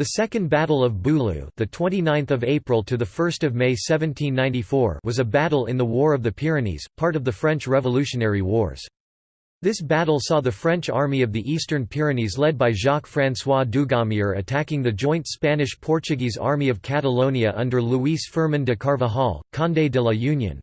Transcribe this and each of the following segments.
The Second Battle of Boulou, the 29th of April to the 1st of May 1794, was a battle in the War of the Pyrenees, part of the French Revolutionary Wars. This battle saw the French army of the Eastern Pyrenees led by Jacques-François Dugommier attacking the joint Spanish-Portuguese army of Catalonia under Luis Firmin de Carvajal, Condé de la Union.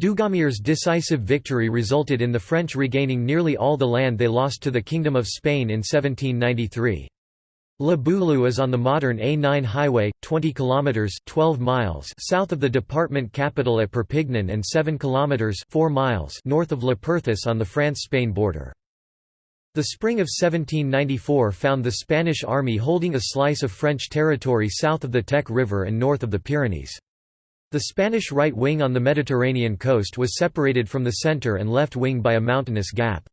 Dugommier's decisive victory resulted in the French regaining nearly all the land they lost to the Kingdom of Spain in 1793. La Boulou is on the modern A9 highway, 20 kilometers (12 miles) south of the department capital at Perpignan and 7 kilometers (4 miles) north of Le Perthus on the France-Spain border. The spring of 1794 found the Spanish army holding a slice of French territory south of the Tech River and north of the Pyrenees. The Spanish right wing on the Mediterranean coast was separated from the centre and left wing by a mountainous gap.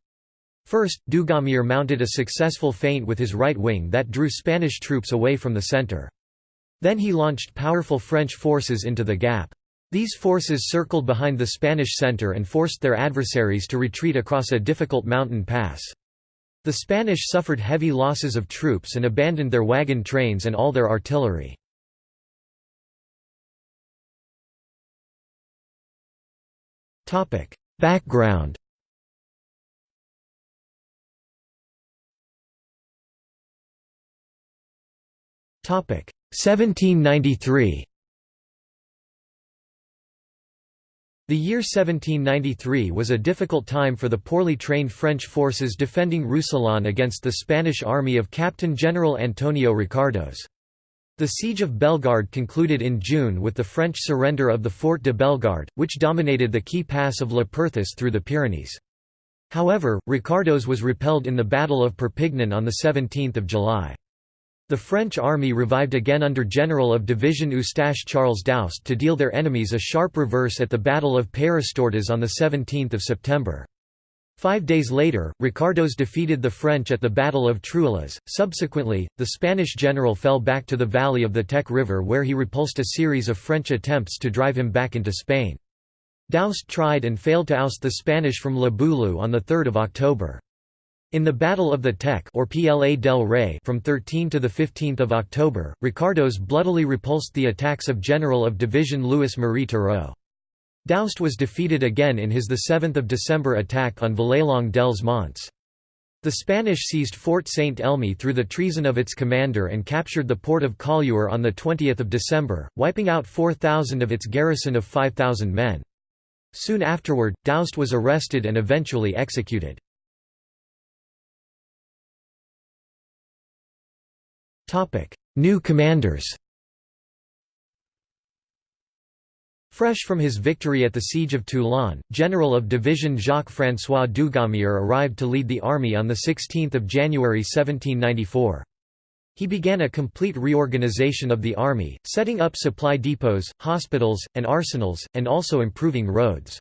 First, Dugommier mounted a successful feint with his right wing that drew Spanish troops away from the centre. Then he launched powerful French forces into the gap. These forces circled behind the Spanish centre and forced their adversaries to retreat across a difficult mountain pass. The Spanish suffered heavy losses of troops and abandoned their wagon trains and all their artillery. Background 1793. The year 1793 was a difficult time for the poorly trained French forces defending Roussillon against the Spanish army of Captain General Antonio Ricardos. The siege of Bellegarde concluded in June with the French surrender of the Fort de Bellegarde, which dominated the key pass of Le Perthus through the Pyrenees. However, Ricardos was repelled in the Battle of Perpignan on 17 July. The French army revived again under General of Division Eustache Charles Doust to deal their enemies a sharp reverse at the Battle of Peyrestortes on 17 September. Five days later, Ricardos defeated the French at the Battle of Truillas. Subsequently, the Spanish general fell back to the valley of the Tech River where he repulsed a series of French attempts to drive him back into Spain. Doust tried and failed to oust the Spanish from La Boulou on 3 October. In the Battle of the Tech or PLA del Rey from 13 to 15 October, Ricardos bloodily repulsed the attacks of General of Division Louis Marie Turreau. Doust was defeated again in his 7 December attack on Vallelongue dels Monts. The Spanish seized Fort Saint Elme through the treason of its commander and captured the port of Collioure on 20 December, wiping out 4,000 of its garrison of 5,000 men. Soon afterward, Doust was arrested and eventually executed. New commanders Fresh from his victory at the Siege of Toulon, General of Division Jacques-François Dugommier arrived to lead the army on 16 January 1794. He began a complete reorganization of the army, setting up supply depots, hospitals, and arsenals, and also improving roads.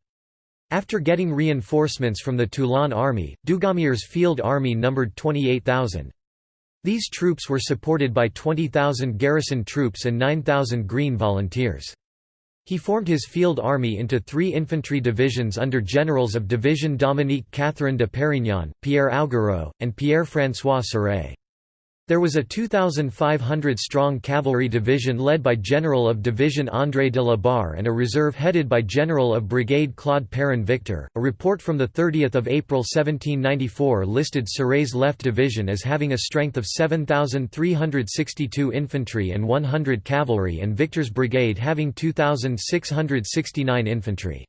After getting reinforcements from the Toulon army, Dugommier's field army numbered 28,000. These troops were supported by 20,000 garrison troops and 9,000 Green volunteers. He formed his field army into three infantry divisions under generals of Division Dominique Catherine de Perignon, Pierre Augereau, and Pierre-François Serret. There was a 2,500-strong cavalry division led by General of Division André de la Barre and a reserve headed by General of Brigade Claude Perrin Victor. A report from 30 April 1794 listed Serret's left division as having a strength of 7,362 infantry and 100 cavalry and Victor's brigade having 2,669 infantry.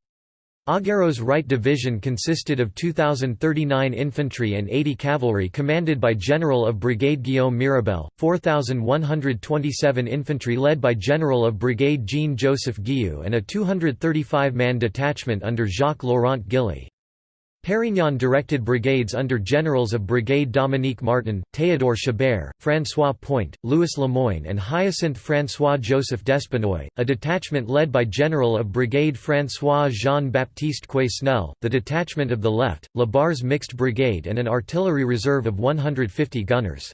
Augereau's right division consisted of 2,039 infantry and 80 cavalry commanded by General of Brigade Guillaume Mirabel, 4,127 infantry led by General of Brigade Jean-Joseph Guillou and a 235-man detachment under Jacques-Laurent Gilly. Perignon directed brigades under generals of Brigade Dominique Martin, Théodore Chabert, François Point, Louis Lemoyne and Hyacinthe François-Joseph Despinoy, a detachment led by General of Brigade François Jean-Baptiste Quesnel, the detachment of the left, La Barre's mixed brigade and an artillery reserve of 150 gunners.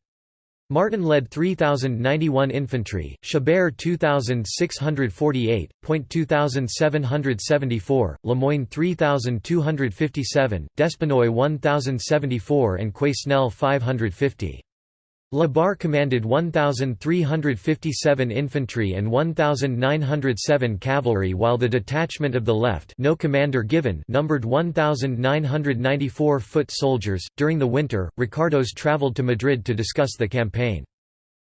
Martin led 3,091 infantry, Chabert 2,648, Point 2,774, Lemoyne 3,257, Despinoy 1,074 and Quesnel 550. La Barre commanded 1,357 infantry and 1,907 cavalry while the detachment of the left no commander given numbered 1,994 foot soldiers. During the winter, Ricardos travelled to Madrid to discuss the campaign.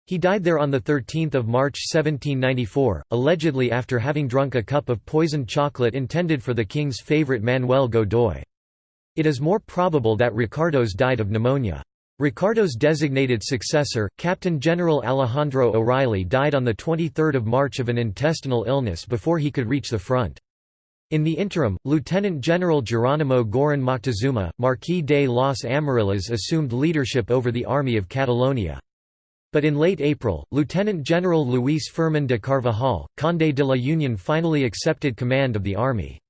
He died there on 13 March 1794, allegedly after having drunk a cup of poisoned chocolate intended for the king's favourite Manuel Godoy. It is more probable that Ricardos died of pneumonia. Ricardo's designated successor, Captain General Alejandro O'Reilly died on 23 March of an intestinal illness before he could reach the front. In the interim, Lieutenant General Geronimo Gorin Moctezuma, Marquis de los Amarillas assumed leadership over the Army of Catalonia. But in late April, Lieutenant General Luis Fermin de Carvajal, Conde de la Union finally accepted command of the army.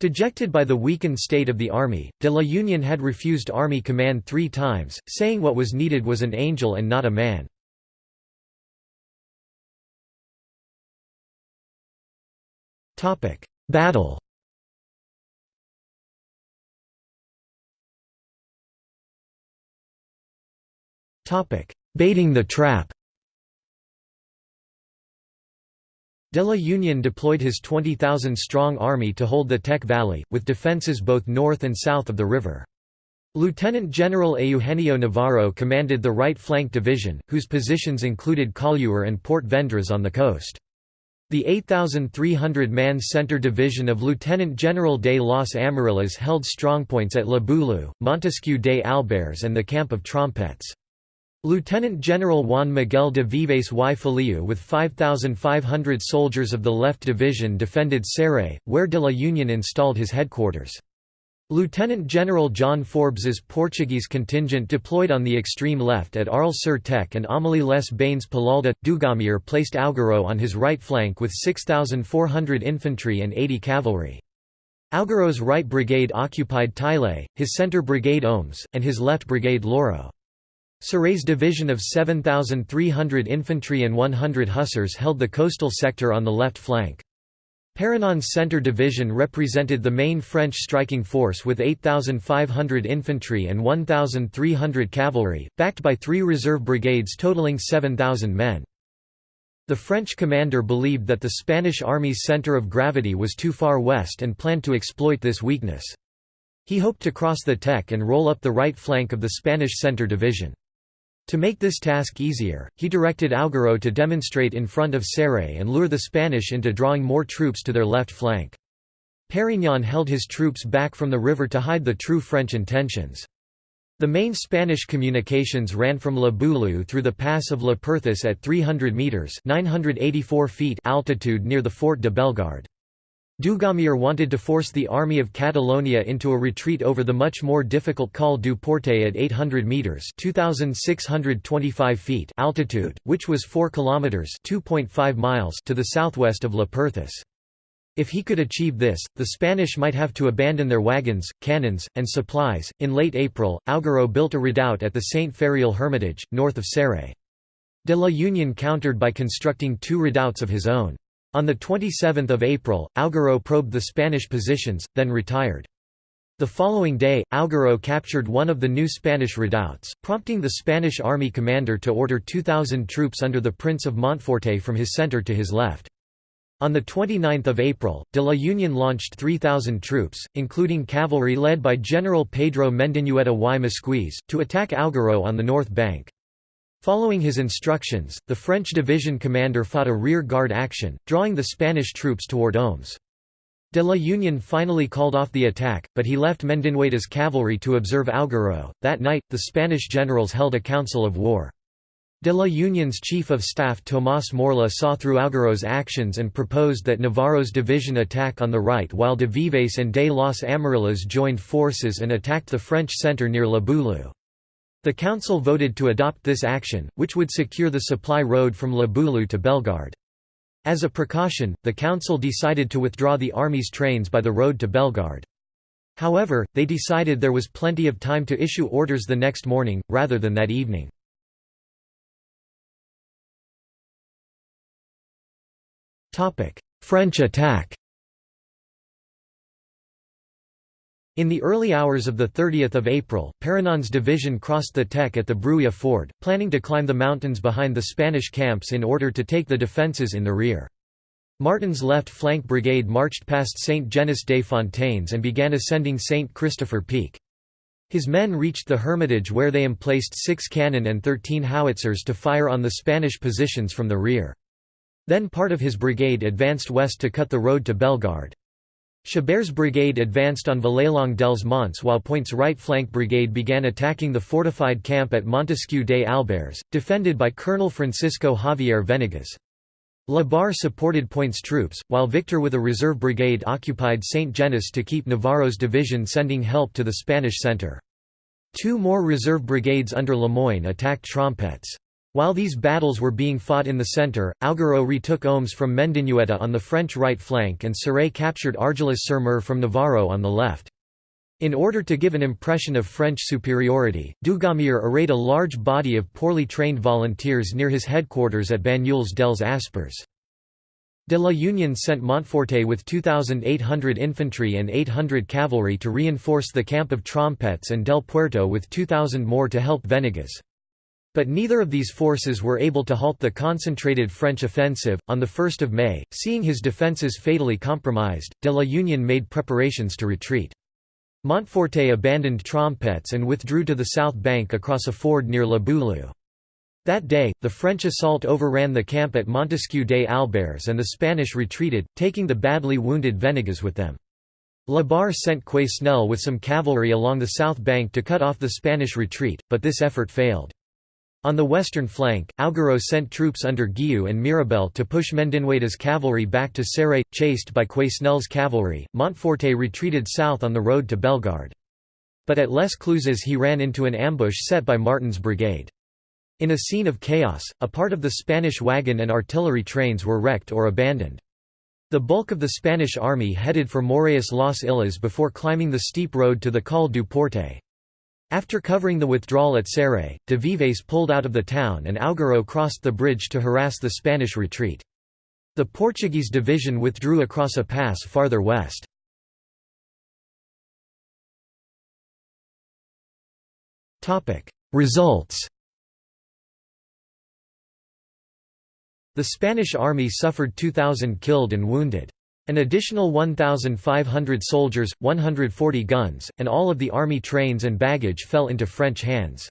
Dejected by the weakened state of the army, de la Union had refused army command three times, saying what was needed was an angel and not a man. Battle Baiting the trap De la Union deployed his 20,000-strong army to hold the Tech Valley, with defences both north and south of the river. Lieutenant General Eugenio Navarro commanded the right flank division, whose positions included Collioure and Port Vendres on the coast. The 8,300-man Centre Division of Lieutenant General de los Amarillas held strongpoints at La Boulou, Montesquieu de Albers and the Camp of Trompettes. Lieutenant General Juan Miguel de Vives y Feliu with 5,500 soldiers of the Left Division defended Céret, where de la Union installed his headquarters. Lieutenant General John Forbes's Portuguese contingent deployed on the extreme left at Arles-sur-Tech and Amélie les Bains Palalda. Dugommier placed Augereau on his right flank with 6,400 infantry and 80 cavalry. Augereau's right brigade occupied Taillet, his centre brigade Oms, and his left brigade Loro. Serré's division of 7,300 infantry and 100 hussars held the coastal sector on the left flank. Perignon's centre division represented the main French striking force with 8,500 infantry and 1,300 cavalry, backed by three reserve brigades totaling 7,000 men. The French commander believed that the Spanish army's centre of gravity was too far west and planned to exploit this weakness. He hoped to cross the Tech and roll up the right flank of the Spanish centre division. To make this task easier, he directed Augereau to demonstrate in front of Céret and lure the Spanish into drawing more troops to their left flank. Perignon held his troops back from the river to hide the true French intentions. The main Spanish communications ran from La Boulou through the pass of La Perthus at 300 metres 984 feet altitude near the Fort de Bellegarde. Dugommier wanted to force the Army of Catalonia into a retreat over the much more difficult Col du Porte at 800 metres 2,625 feet altitude, which was 4 kilometres 2.5 miles to the southwest of La Perthus. If he could achieve this, the Spanish might have to abandon their wagons, cannons, and supplies. In late April, Augereau built a redoubt at the Saint Feriol Hermitage, north of Céret. De la Union countered by constructing two redoubts of his own. On 27 April, Augereau probed the Spanish positions, then retired. The following day, Augereau captured one of the new Spanish redoubts, prompting the Spanish army commander to order 2,000 troops under the Prince of Montforte from his centre to his left. On 29 April, de la Union launched 3,000 troops, including cavalry led by General Pedro Mendinueta y Mosquiz, to attack Augereau on the north bank. Following his instructions, the French division commander fought a rear-guard action, drawing the Spanish troops toward Oms. De la Union finally called off the attack, but he left Mendinueta's cavalry to observe Augereau. That night, the Spanish generals held a council of war. De la Union's chief of staff Tomás Morla saw through Augereau's actions and proposed that Navarro's division attack on the right while de Vives and de los Amarillas joined forces and attacked the French centre near La Boulou. The council voted to adopt this action, which would secure the supply road from La Boulou to Bellegarde. As a precaution, the council decided to withdraw the army's trains by the road to Bellegarde. However, they decided there was plenty of time to issue orders the next morning, rather than that evening. French attack In the early hours of 30 April, Perignon's division crossed the Tech at the Bruia ford, planning to climb the mountains behind the Spanish camps in order to take the defences in the rear. Martin's left flank brigade marched past Saint Genis des Fontaines and began ascending Saint Christopher Peak. His men reached the Hermitage where they emplaced six cannon and thirteen howitzers to fire on the Spanish positions from the rear. Then part of his brigade advanced west to cut the road to Bellegarde. Chabert's brigade advanced on Vallelongue dels Monts while Point's right flank brigade began attacking the fortified camp at Montesquieu des Alberts, defended by Colonel Francisco Javier Venegas. La Barre supported Point's troops, while Victor with a reserve brigade occupied St. Genis to keep Navarro's division sending help to the Spanish centre. Two more reserve brigades under Lemoyne attacked Trompets. While these battles were being fought in the centre, Augereau retook Oms from Mendinueta on the French right flank and Céret captured Argelès-sur-Mer from Navarro on the left. In order to give an impression of French superiority, Dugommier arrayed a large body of poorly trained volunteers near his headquarters at Banyuls dels Aspres. De la Union sent Montforté with 2,800 infantry and 800 cavalry to reinforce the camp of Trompets and Del Puerto with 2,000 more to help Venegas. But neither of these forces were able to halt the concentrated French offensive. On 1 May, seeing his defences fatally compromised, de la Union made preparations to retreat. Montforté abandoned Trompets and withdrew to the south bank across a ford near La Boulou. That day, the French assault overran the camp at Montesquieu des Alberts and the Spanish retreated, taking the badly wounded Venegas with them. La Barre sent Quesnel with some cavalry along the south bank to cut off the Spanish retreat, but this effort failed. On the western flank, Augereau sent troops under Guillou and Mirabel to push Mendinueta's cavalry back to Céret, chased by Quesnel's cavalry. Montforté retreated south on the road to Bellegarde. But at Les Cluses he ran into an ambush set by Martin's brigade. In a scene of chaos, a part of the Spanish wagon and artillery trains were wrecked or abandoned. The bulk of the Spanish army headed for Maureillas Las Illas before climbing the steep road to the Col du Porte. After covering the withdrawal at Céret, de Vives pulled out of the town and Augereau crossed the bridge to harass the Spanish retreat. The Portuguese division withdrew across a pass farther west. Results The Spanish army suffered 2,000 killed and wounded. An additional 1,500 soldiers, 140 guns, and all of the army trains and baggage fell into French hands.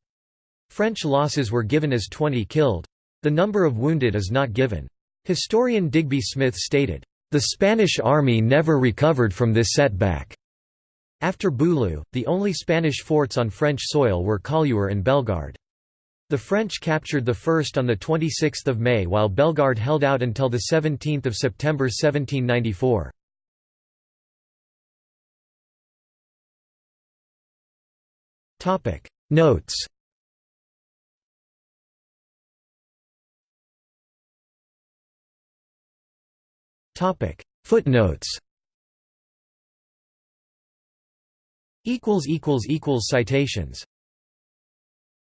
French losses were given as 20 killed. The number of wounded is not given. Historian Digby Smith stated, "...the Spanish army never recovered from this setback." After Boulou, the only Spanish forts on French soil were Collioure and Bellegarde. The French captured the first on 26 May while Bellegarde held out until 17 September 1794. Notes Footnotes Citations